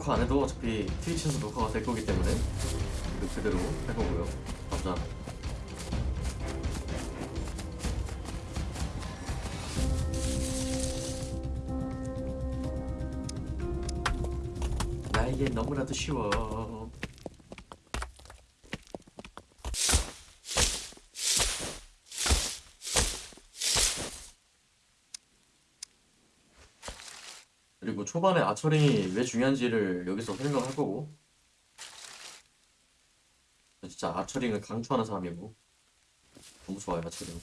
녹화 안 해도 어차피 트위치에서 녹화가 될 거기 때문에 그 그대로 할 거고요. 감사. 나에게 너무나도 쉬워. 그리고 초반에 아처링이 왜 중요한지를 여기서 설명할 거고. 진짜 아처링을 강추하는 사람이고. 너무 좋아요 아처링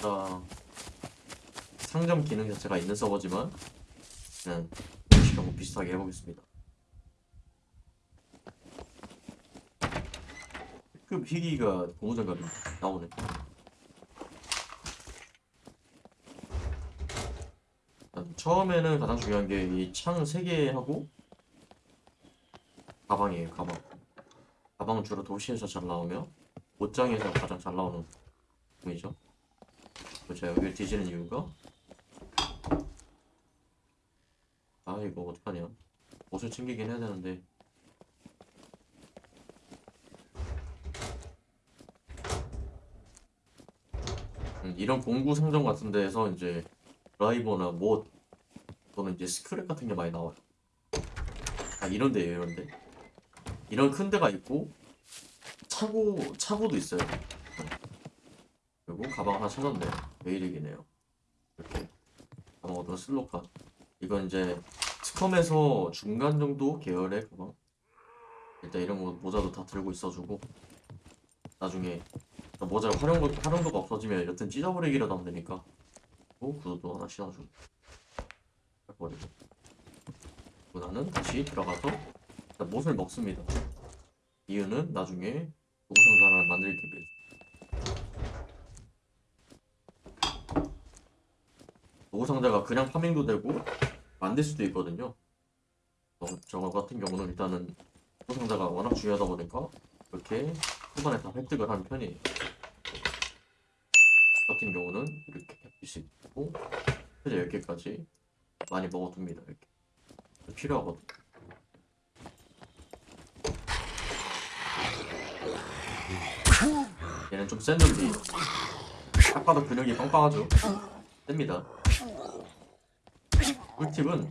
자 상점 기능 자체가 있는 서버지만 그냥 공식하고 비슷하게 해보겠습니다. 급 희귀가 고무장갑이 나오네 일단 처음에는 가장 중요한 게 이 창 3개하고 가방이에요 가방. 가방은 주로 도시에서 잘 나오며 옷장에서 가장 잘 나오는 부분이죠 제가 여기를 뒤지는 이유가 아 이거 어떡하냐. 옷을 챙기긴 해야 되는데. 음, 이런 공구 상점 같은 데에서 이제 드라이버나 못 또는 이제 스크랩 같은 게 많이 나와요. 아 이런 데예요 이런 데. 이런 큰 데가 있고 차고 차고도 있어요. 그리고 가방 하나 찾았네. 메이릭이네요. 이렇게 가방 어떤 슬로카. 이건 이제 스컴에서 중간 정도 계열의 가방. 일단 이런 거 모자도 다 들고 있어주고 나중에 모자 활용 활용도가 없어지면 여튼 찢어버리기라도 하면 되니까. 또 구두도 하나 신어주고 나는 다시 들어가서 일단 못을 먹습니다. 이유는 나중에 노구상자를 만들기 위해서. 노구상자가 그냥 파밍도 되고 만들 수도 있거든요. 어, 저 같은 경우는 일단은 노구상자가 워낙 중요하다 보니까 이렇게 초반에 다 획득을 하는 편이에요. 같은 경우는 이렇게 할 수 있고 최대 10개까지 많이 먹어둡니다 이렇게. 필요하거든. 얘는 좀 센 놈이 딱 봐도 근육이 빵빵하죠? 셉니다. 꿀팁은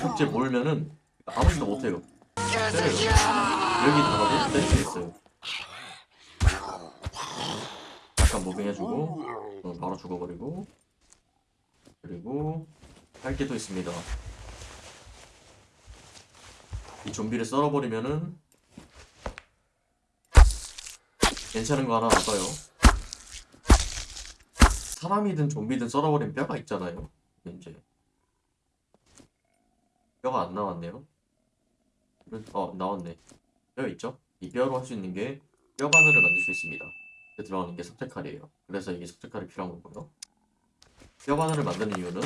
속재 몰면은 아무 짓도 못해요. 때려요. 여기 들어가도 때릴 수 있어요. 잠깐 무빙 해주고 어, 바로 죽어버리고 그리고 할게또 있습니다 이 좀비를 썰어버리면은 괜찮은 거 하나 알아요 사람이든 좀비든 썰어버린 뼈가 있잖아요 이제 뼈가 안 나왔네요 어 나왔네 뼈 있죠? 이 뼈로 할 수 있는 게 뼈 바늘을 만들 수 있습니다 들어가는 게 석재칼이에요. 그래서 이게 석재칼이 필요한 거고요. 뼈 바늘을 만드는 이유는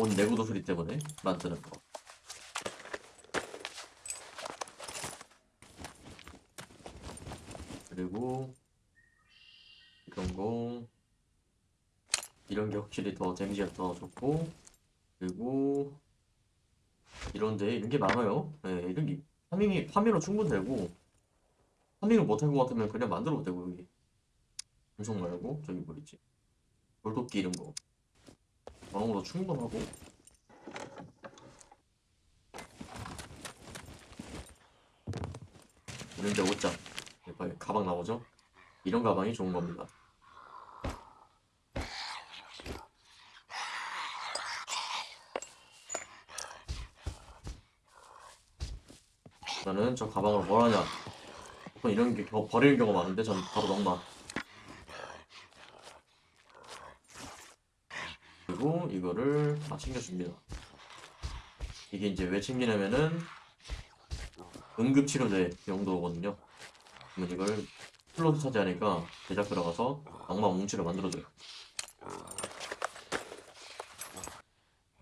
온 내구도 소리 때문에 만드는 거. 그리고 이런 거 이런 게 확실히 더 데미지가 더 좋고 그리고 이런데 이런 게 많아요. 네, 이런 게 파밍이 파밍으로 충분되고 파밍을 못할 것 같으면 그냥 만들어도 되고 여기 음성 말고 저기 뭐 있지 돌도끼 이런 거 거 충분하고. 이런데 옷장. 빨리 가방 나오죠? 이런 가방이 좋은 겁니다. 나는 저 가방을 뭘 하냐? 보통 이런 게 겨- 버리는 경우가 많은데 전 바로 넘나 이거를 다 챙겨줍니다. 이게 이제 왜 챙기냐면은 응급치료제 용도거든요. 그러면 이걸 플로트 차지하니까 제작 들어가서 악마 뭉치를 만들어줘요.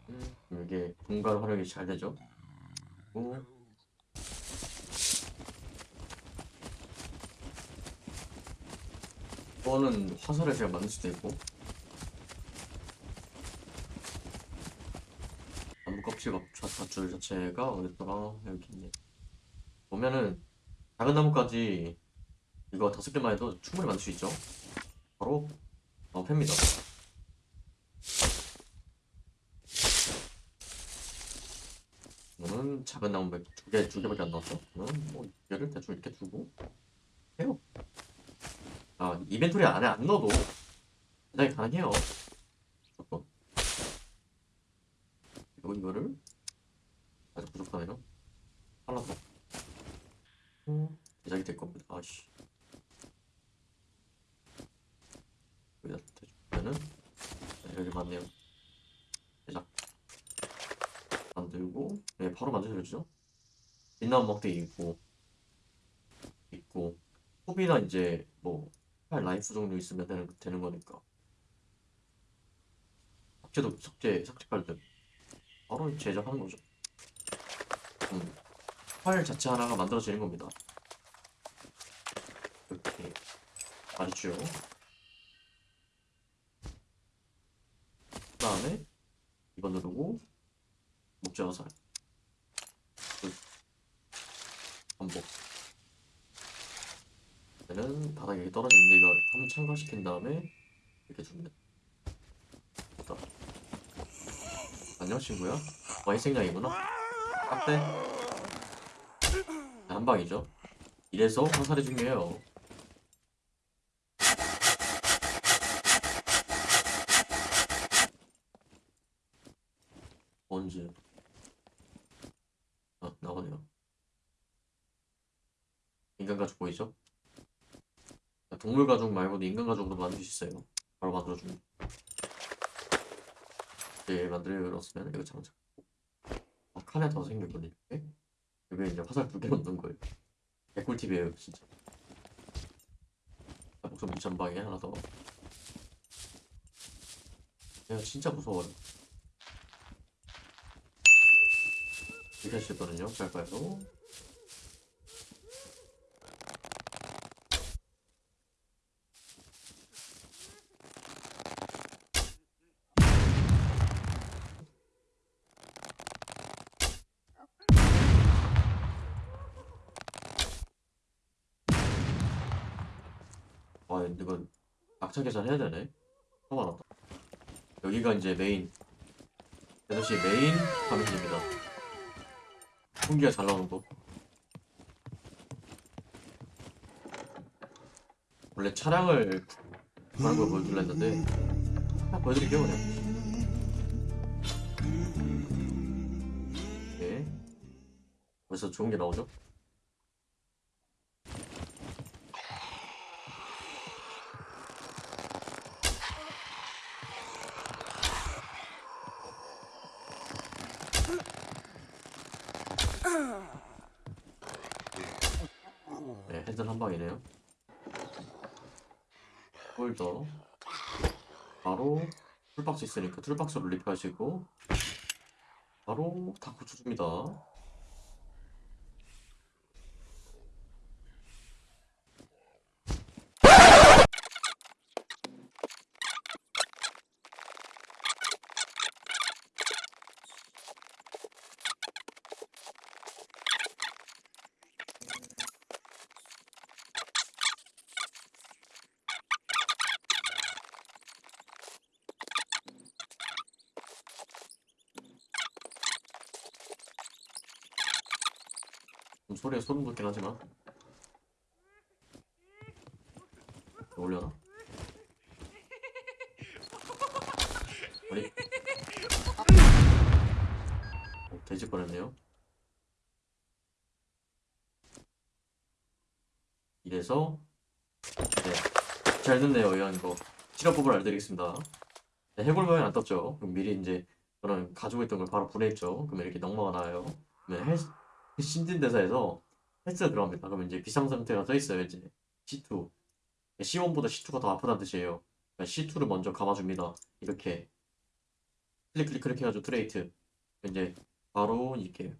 음, 이게 공간 활용이 잘 되죠? 그리고 이거는 화살을 제가 만들 수도 있고 줄 자체가 어딨더라 여기 있네 보면은 작은 나무까지 이거 다섯 개만 해도 충분히 만들 수 있죠? 바로 어, 팹니다. 이거는 작은 나무 두 개, 두 개밖에 안 나왔어 그러면 뭐 얘를 대충 이렇게 두고 해요. 아 이벤토리 안에 안 넣어도 굉장히 가능해요 무조건. 그리고 이거를 아직 부족하네요 하나 더 음, 제작이 될 겁니다 아씨 여기다 대주면은 네, 여기 맞네요 제작 만들고 네 바로 만들어지죠? 빛나무 막대기 있고 있고 소비나 이제 뭐팔 라이프 종류 있으면 되는, 되는 거니까. 삭제도 삭제 삭제 깔때 바로 제작하는 거죠. 음, 파일 자체 하나가 만들어지는 겁니다. 이렇게 말이죠? 그 다음에 이거 누르고 목재 화살. 끝. 반복. 얘는 바닥에 떨어지는데 이거 한번 참가시킨 다음에 이렇게 줍니다. 안녕 친구야. 와인 생량이구나. 딱대. 한 방이죠. 이래서 화살이 중요해요. 언제 아 나오네요. 인간 가죽 보이죠? 동물 가죽 말고도 인간 가죽으로 만들 수 있어요. 바로 만들어줍니다. 네 만들었으면 이거 장착 아, 칸에 더 생겼거든요. 이렇게 여기 이제 화살 두개 넣는 거예요. 개꿀팁이에요 진짜. 아, 목숨 전방에 하나 더. 내가 진짜 무서워요 이렇게 하시거든요. 갈까요? 아 이거 악착 계산 해야 되네. 처음 알았다 여기가 이제 메인. 대도시 메인 화면입니다 풍기가 잘 나오는 거. 원래 차량을 하는 걸 보여줄라 했는데 그냥 보여드릴게요 그냥. 네. 벌써 좋은 게 나오죠? 네, 핸들 한 방이네요. 홀더. 바로 툴박스 있으니까 툴박스로 리프하시고 바로 다 고쳐줍니다. 소리에 소름 돋긴 하지만. 올려나? 아니. 오, 돼지 뻔했네요. 이래서 네, 잘 됐네요 이런 거. 실험법을 알려드리겠습니다. 네, 해골 모양 안 떴죠. 그럼 미리 이제 저는 가지고 있던 걸 바로 분해했죠. 그러면 이렇게 낙마가 나와요. 그러면 헬, 신진대사에서 헬스가 들어갑니다. 그러면 이제 비상상태가 떠있어요. 이제 C2. C1보다 C2가 더 아프다는 뜻이에요. 그러니까 C2를 먼저 감아줍니다. 이렇게 클릭 클릭 클릭 해가지고 treat. 이제 바로 이렇게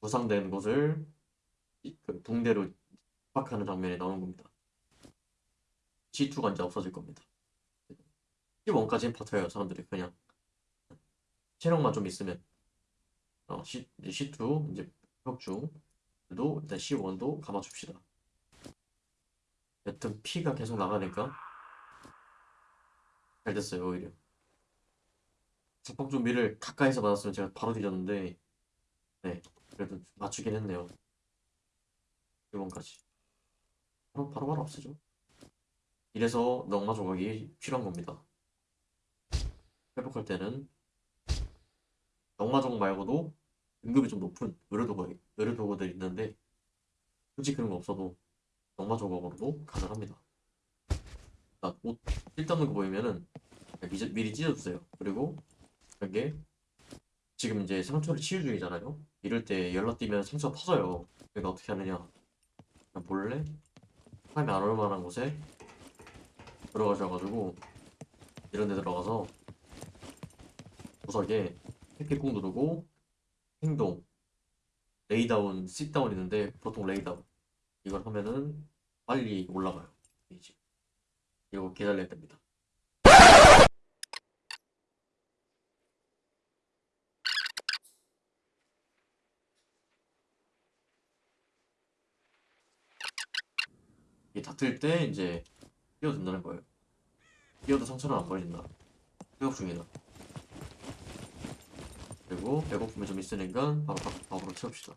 부상된 이- 그 붕대로 압박하는 장면이 나오는 겁니다. C2가 이제 없어질 겁니다. C1까지는 버텨요. 사람들이 그냥 체력만 좀 있으면 어, C, 이제 C2 이제 혁 중도 일단 C1도 감아줍시다. 여튼 P가 계속 나가니까 잘 됐어요 오히려. 작법 준비를 가까이서 받았으면 제가 바로 뒤졌는데 네 그래도 맞추긴 했네요. 1번까지 바로 바로 바로 없애죠. 이래서 넉마 조각이 필요한 겁니다. 회복할 때는 넉마 조각 말고도 등급이 좀 높은 의료 도구 의료 도구들 있는데 굳이 그런 거 없어도 넉마 조각으로도 가능합니다. 자, 옷 쓸데없는 거 보이면은 미리, 찢어주세요. 그리고 이게 지금 이제 상처를 치유 중이잖아요. 이럴 때 연락 뛰면 상처가 터져요. 그러니까 어떻게 하느냐? 그냥 몰래 사람이 안 올 만한 곳에 들어가셔가지고 이런 데 들어가서 구석에 햇빛 꾹 누르고 행동 lay down, sit down 있는데 보통 lay down 이걸 하면은 빨리 올라가요. 이제 이거 기다려야 됩니다. 이게 닿을 때 이제 뛰어든다는 거예요. 뛰어도 상처는 안 걸린다. 회복 중이다. 그리고 배고픔이 좀 있으니까 바로 밥, 밥으로 채웁시다.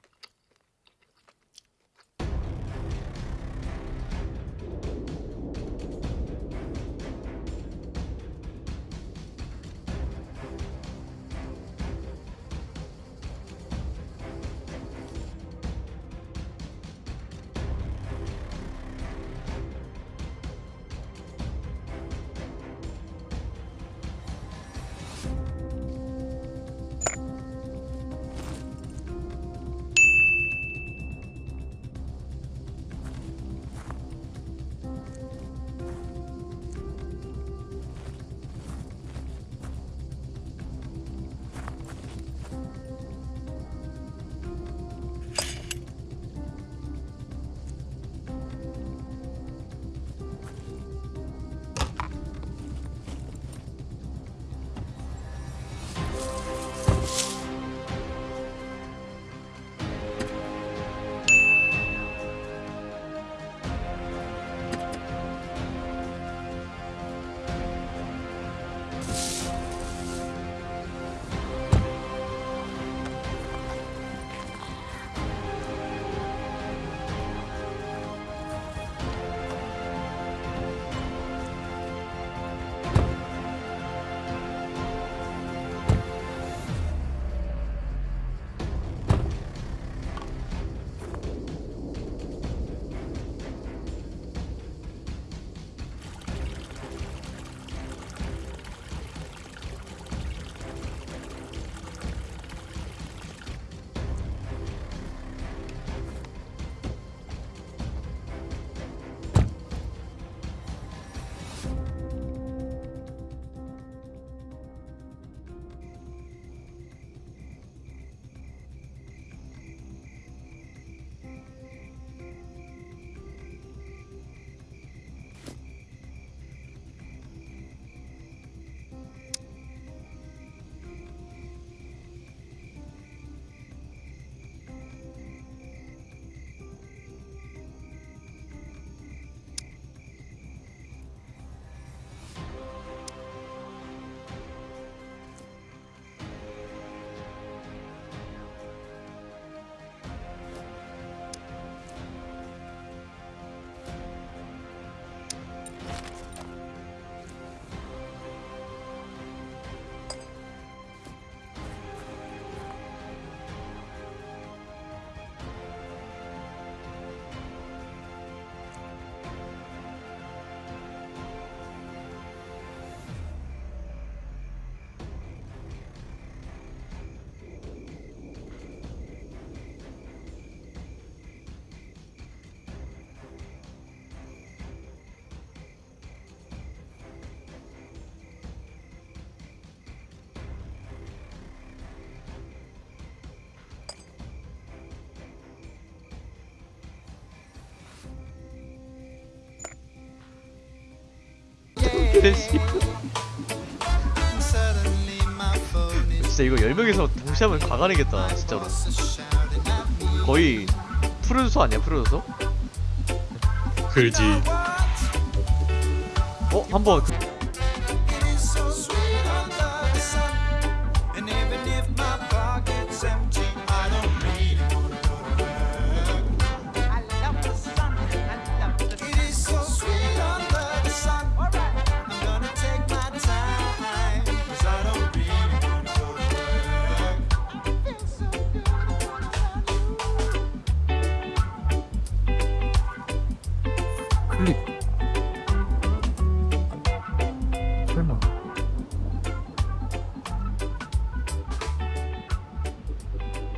진짜 이거 10명이서 동시에 하면 가관이겠다 진짜로 거의 프로듀서 아니야 프로듀서? 그지 어? 한번 그...